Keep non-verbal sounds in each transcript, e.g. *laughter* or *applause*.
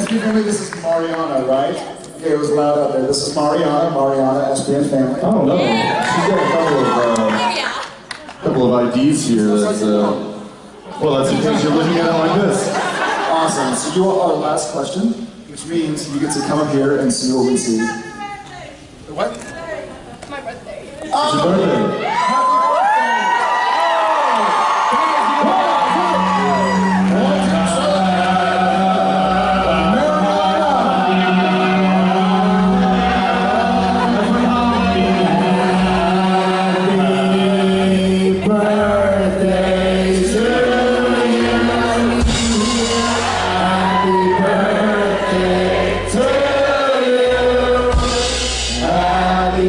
SPN family, this is Mariana, right? Okay, it was loud out there. This is Mariana, Mariana, SPN family. Oh no, she's got a couple of uh, couple of IDs here. That's uh, well, that's because you're looking at it like this. Awesome. So you are our last question, which means you get to come up here and see what we see. What? My birthday. It's your birthday. Way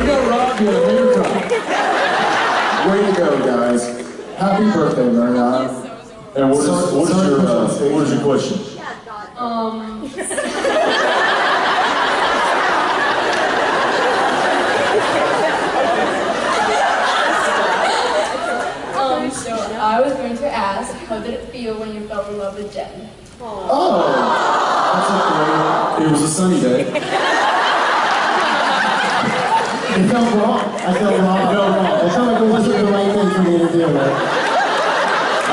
to go, Rob. You had a. Way to go, guys. Happy birthday, Mariana. And what is So- what is sorry your uh, put you what is your question? Um. *laughs* um, so I was going to ask, how did it feel when you fell in love with Jen? Oh, that's a. It was a sunny day. It felt wrong. I felt wrong. I felt wrong. I felt like it wasn't the right thing for me to do. Right?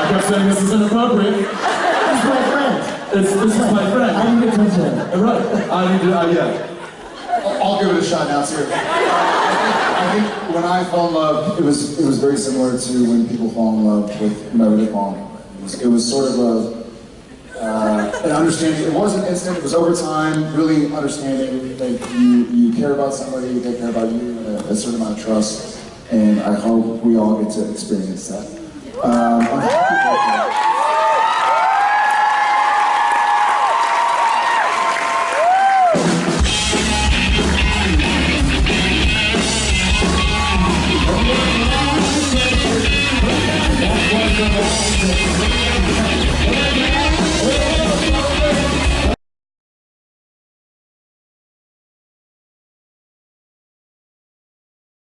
I kept saying this is inappropriate. He's my friend. It's this is my I friend. need attention. Right. I need to. Uh, yeah. I'll I'll give it a shot now too. I think when I fell in love, it was it was very similar to when people fall in love with whomever they fall in love with. It was, sort of a uh, an understanding. It wasn't instant. It was over time. Really understanding that you you care about somebody, they care about you, a, a certain amount of trust. And I hope we all get to experience that. Um, I'm happy birthday.